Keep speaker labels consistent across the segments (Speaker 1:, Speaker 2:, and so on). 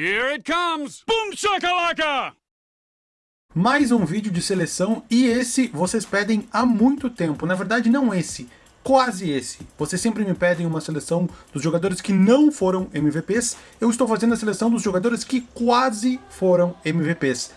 Speaker 1: Here it comes! Boom shakalaka!
Speaker 2: Mais um vídeo de seleção e esse vocês pedem há muito tempo. Na verdade, não esse, quase esse. Vocês sempre me pedem uma seleção dos jogadores que não foram MVPs. Eu estou fazendo a seleção dos jogadores que quase foram MVPs.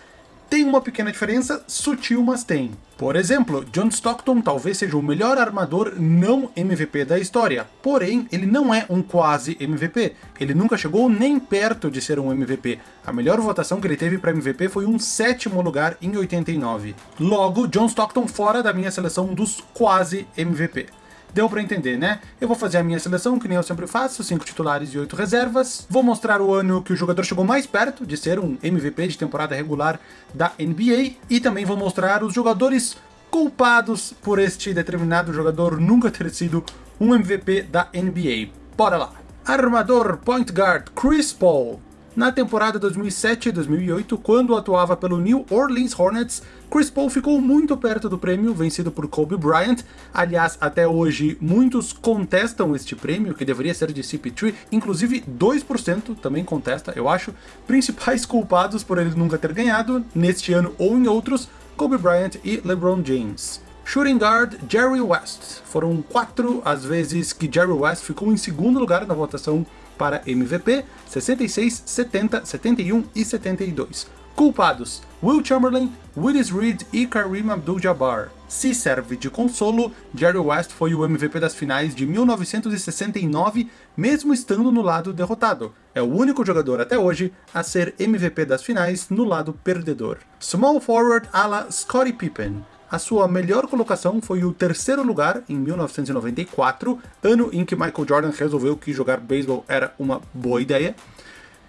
Speaker 2: Tem uma pequena diferença, sutil, mas tem. Por exemplo, John Stockton talvez seja o melhor armador não MVP da história, porém ele não é um quase MVP, ele nunca chegou nem perto de ser um MVP. A melhor votação que ele teve para MVP foi um sétimo lugar em 89. Logo, John Stockton fora da minha seleção dos quase MVP. Deu para entender, né? Eu vou fazer a minha seleção, que nem eu sempre faço, 5 titulares e 8 reservas. Vou mostrar o ano que o jogador chegou mais perto de ser um MVP de temporada regular da NBA. E também vou mostrar os jogadores culpados por este determinado jogador nunca ter sido um MVP da NBA. Bora lá! Armador Point Guard Chris Paul na temporada 2007-2008, quando atuava pelo New Orleans Hornets, Chris Paul ficou muito perto do prêmio, vencido por Kobe Bryant. Aliás, até hoje, muitos contestam este prêmio, que deveria ser de CP3, inclusive 2% também contesta, eu acho. Principais culpados por ele nunca ter ganhado, neste ano ou em outros, Kobe Bryant e LeBron James. Shooting guard Jerry West. Foram quatro as vezes que Jerry West ficou em segundo lugar na votação para MVP, 66, 70, 71 e 72. Culpados, Will Chamberlain, Willis Reed e Kareem Abdul-Jabbar. Se serve de consolo, Jerry West foi o MVP das finais de 1969, mesmo estando no lado derrotado. É o único jogador até hoje a ser MVP das finais no lado perdedor. Small forward ala Scottie Pippen. A sua melhor colocação foi o terceiro lugar em 1994, ano em que Michael Jordan resolveu que jogar beisebol era uma boa ideia.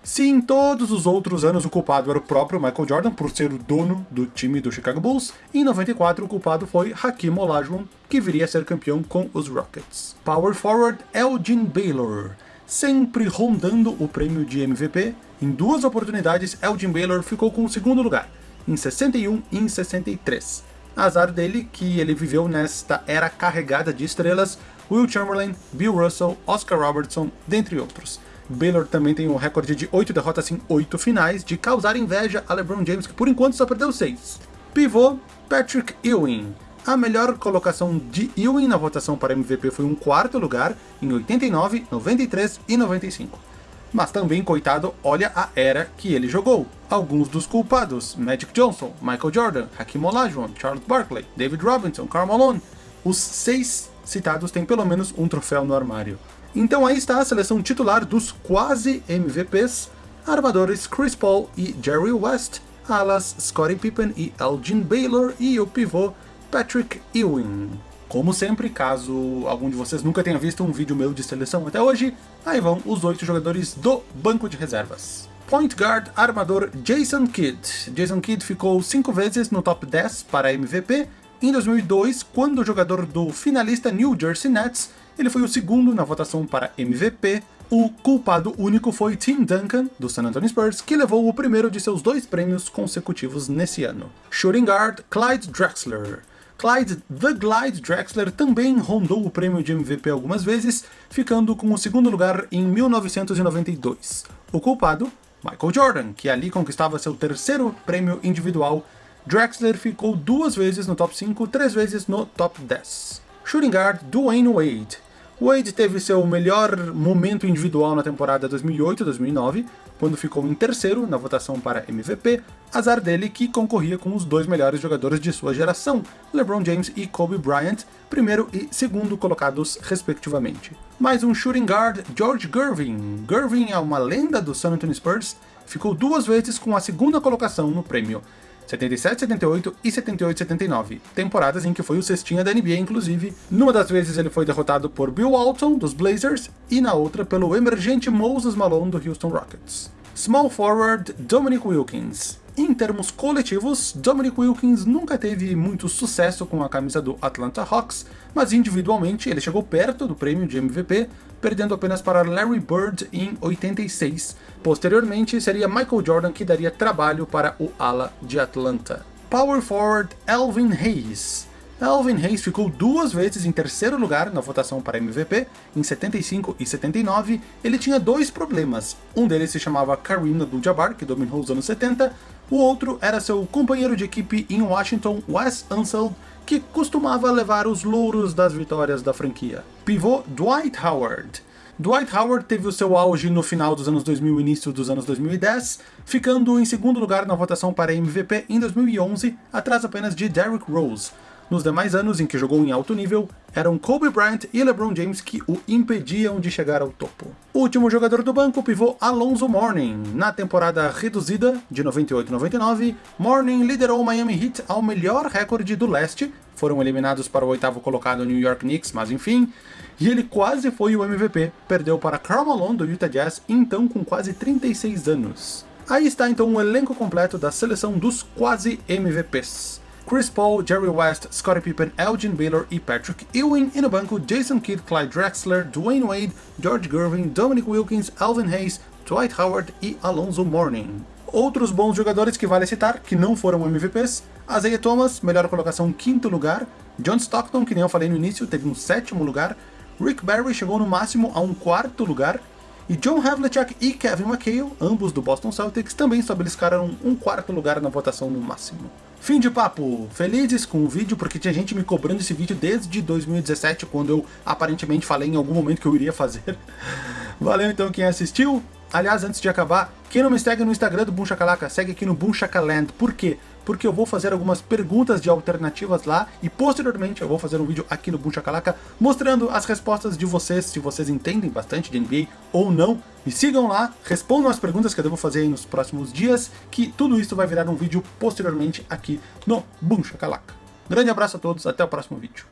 Speaker 2: Se em todos os outros anos o culpado era o próprio Michael Jordan por ser o dono do time do Chicago Bulls, em 94 o culpado foi Hakeem Olajuwon, que viria a ser campeão com os Rockets. Power forward Elgin Baylor, sempre rondando o prêmio de MVP, em duas oportunidades Elgin Baylor ficou com o segundo lugar, em 61 e em 63. Azar dele que ele viveu nesta era carregada de estrelas, Will Chamberlain, Bill Russell, Oscar Robertson, dentre outros. Baylor também tem um recorde de 8 derrotas em 8 finais, de causar inveja a LeBron James, que por enquanto só perdeu 6. Pivô, Patrick Ewing. A melhor colocação de Ewing na votação para MVP foi um quarto lugar, em 89, 93 e 95 mas também, coitado, olha a era que ele jogou. Alguns dos culpados, Magic Johnson, Michael Jordan, Hakeem Olajuwon, Charles Barkley, David Robinson, Karl Malone, os seis citados têm pelo menos um troféu no armário. Então aí está a seleção titular dos quase MVPs, armadores Chris Paul e Jerry West, alas Scottie Pippen e Elgin Baylor e o pivô Patrick Ewing. Como sempre, caso algum de vocês nunca tenha visto um vídeo meu de seleção até hoje, aí vão os oito jogadores do banco de reservas. Point Guard armador Jason Kidd. Jason Kidd ficou cinco vezes no top 10 para MVP. Em 2002, quando o jogador do finalista New Jersey Nets, ele foi o segundo na votação para MVP. O culpado único foi Tim Duncan, do San Antonio Spurs, que levou o primeiro de seus dois prêmios consecutivos nesse ano. Shooting Guard Clyde Drexler. Clyde The Glide Drexler também rondou o prêmio de MVP algumas vezes, ficando com o segundo lugar em 1992. O culpado, Michael Jordan, que ali conquistava seu terceiro prêmio individual. Drexler ficou duas vezes no top 5, três vezes no top 10. Shooting Guard Dwayne Wade. Wade teve seu melhor momento individual na temporada 2008-2009, quando ficou em terceiro na votação para MVP, azar dele que concorria com os dois melhores jogadores de sua geração, LeBron James e Kobe Bryant, primeiro e segundo colocados respectivamente. Mais um shooting guard, George Gervin. Gervin é uma lenda do San Antonio Spurs, ficou duas vezes com a segunda colocação no prêmio, 77, 78 e 78, 79, temporadas em que foi o cestinha da NBA inclusive. Numa das vezes ele foi derrotado por Bill Walton, dos Blazers, e na outra pelo emergente Moses Malone, do Houston Rockets. Small forward Dominic Wilkins. Em termos coletivos, Dominic Wilkins nunca teve muito sucesso com a camisa do Atlanta Hawks, mas individualmente ele chegou perto do prêmio de MVP, perdendo apenas para Larry Bird em 86. Posteriormente, seria Michael Jordan que daria trabalho para o ala de Atlanta. Power forward Elvin Hayes. Alvin Hayes ficou duas vezes em terceiro lugar na votação para MVP, em 75 e 79. Ele tinha dois problemas. Um deles se chamava Kareem Abdul-Jabbar, que dominou os anos 70. O outro era seu companheiro de equipe em Washington, Wes Unseld, que costumava levar os louros das vitórias da franquia. Pivô Dwight Howard. Dwight Howard teve o seu auge no final dos anos 2000 e início dos anos 2010, ficando em segundo lugar na votação para MVP em 2011, atrás apenas de Derrick Rose. Nos demais anos em que jogou em alto nível, eram Kobe Bryant e LeBron James que o impediam de chegar ao topo. O último jogador do banco, pivô Alonso Mourning. Na temporada reduzida, de 98-99, Mourning liderou o Miami Heat ao melhor recorde do leste, foram eliminados para o oitavo colocado New York Knicks, mas enfim, e ele quase foi o MVP, perdeu para Karl Malone do Utah Jazz, então com quase 36 anos. Aí está então o elenco completo da seleção dos quase MVPs. Chris Paul, Jerry West, Scottie Pippen, Elgin Baylor e Patrick Ewing, e no banco Jason Kidd, Clyde Drexler, Dwayne Wade, George Gervin, Dominic Wilkins, Alvin Hayes, Dwight Howard e Alonzo Mourning. Outros bons jogadores que vale citar, que não foram MVPs, Isaiah Thomas, melhor colocação quinto lugar, John Stockton, que nem eu falei no início, teve um sétimo lugar, Rick Barry chegou no máximo a um quarto lugar, e John Havlicek e Kevin McHale, ambos do Boston Celtics, também beliscaram um quarto lugar na votação no máximo. Fim de papo! Felizes com o vídeo, porque tinha gente me cobrando esse vídeo desde 2017, quando eu aparentemente falei em algum momento que eu iria fazer. Valeu então quem assistiu. Aliás, antes de acabar, quem não me segue no Instagram do Boom segue aqui no Boom. Por quê? Porque eu vou fazer algumas perguntas de alternativas lá e posteriormente eu vou fazer um vídeo aqui no Boom mostrando as respostas de vocês, se vocês entendem bastante de NBA ou não. Me sigam lá, respondam as perguntas que eu devo fazer aí nos próximos dias, que tudo isso vai virar um vídeo posteriormente aqui no Boom. Grande abraço a todos, até o próximo vídeo.